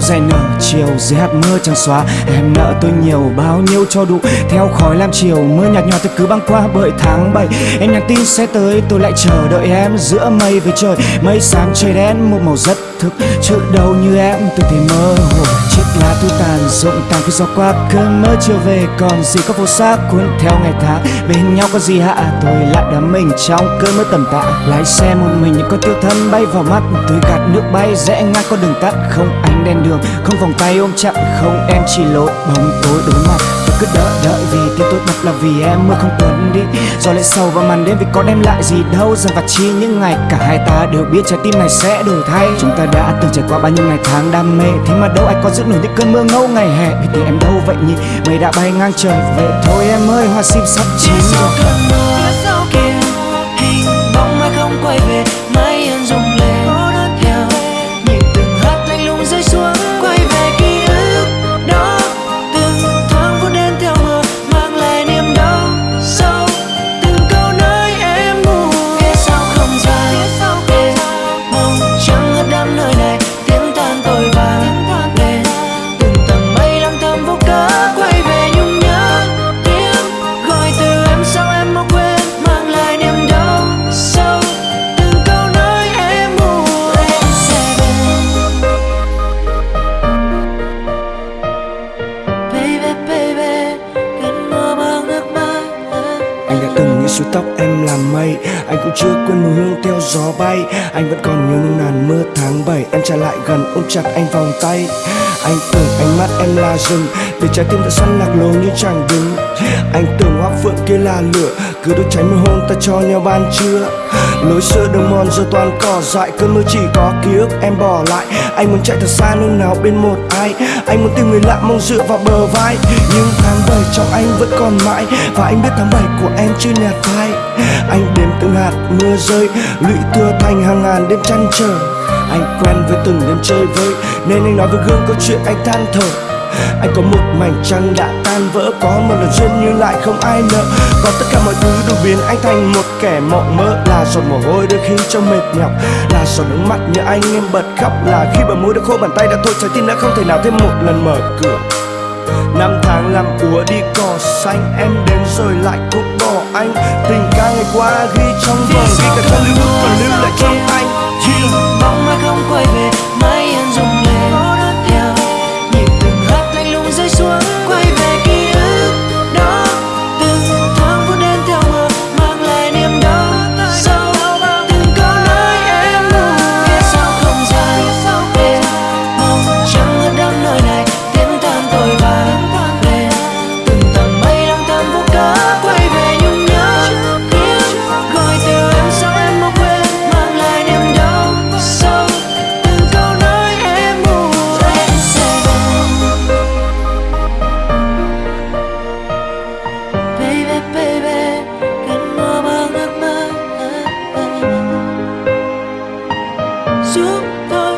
dài nở chiều, dưới hạt mưa chẳng xóa. Em nợ tôi nhiều, bao nhiêu cho đủ. Theo khói lam chiều, mưa nhạt nhòa tôi cứ băng qua bởi tháng 7 em nhắn tin sẽ tới, tôi lại chờ đợi em giữa mây với trời. Mây xám trời đen, một màu rất thực chứ đâu như em, tôi thì mơ hồ lá thu tàn rụng tàn khi gió qua cơn mơ chưa về. Còn gì có vô xác cuốn theo ngày tháng, bên nhau có gì hạ tôi lại đắm mình trong cơn mơ tầm tạ lái xe một mình những con tiêu thân bay vào mắt tôi gạt nước bay rẽ ngang con đường tắt. Không ánh đèn đường, không vòng tay ôm chặt, không em chỉ lối bóng tối đối mặt cứ đợi đợi vì tim tôi đập là vì em mưa không tuần đi. Gió lại sầu vào màn đêm vì có đem lại gì đâu. Dần vặt chi những ngày cả hai ta đều biết trái tim này sẽ đổi thay. Chúng ta đã từng trải qua bao nhiêu ngày tháng đam mê, thế mà đâu ai có giữ nổi những cơn mưa ngâu ngày hè. Vì tình em đâu vậy nhỉ? Mây đã bay ngang trời về. Thôi em ơi, hoa sim sắp chín. Rồi đã tóc em làm mây, Anh cũng chưa quên mùi hương theo gió bay. Anh vẫn còn nhớ nung nàn mưa tháng 7 Em trở lại gần ôm chặt anh vòng tay. Anh tưởng ánh mắt em là rừng Để trái tim đã săn lạc lối như chẳng đứng. Anh tưởng hoa phượng kia là lửa, Cứ đốt cháy môi hôn ta cho nhau ban trưa. Lối xưa đường mòn, giờ toàn cỏ dại. Cơn mưa chỉ có ký ức, em bỏ lại. Anh muốn chạy thật xa nơi nào bên một ai? Anh muốn tìm người lạ mong dựa vào bờ vai. Nhưng tháng 7 trong anh vẫn còn mãi. Và anh biết tháng 7 của em chưa nhạt phai Anh đếm từng hạt mưa rơi Lụy thưa thành hàng ngàn đêm chăn trở. Anh quen với từng đêm chơi vơi, Nên anh nói với gương câu chuyện anh than thở anh có một mảnh trăng đã tan vỡ Có một lần duyên nhưng lại không ai nợ. Có tất cả mọi thứ đủ biến anh thành một kẻ mộng mơ. Là giọt mồ hôi đôi khi trong mệt nhọc Là giọt nước mắt như anh em bật khóc. Là khi bờ môi đã khô bàn tay đã thôi Trái tim đã không thể nào thêm một lần mở cửa. Năm tháng làm úa đi cỏ xanh Em đến rồi lại cũng bỏ anh. Tình ca ngày qua ghi trong vòng. Ghi cả thân lưu còn lưu lại trong anh. Hình bóng mai không quay về chúng tôi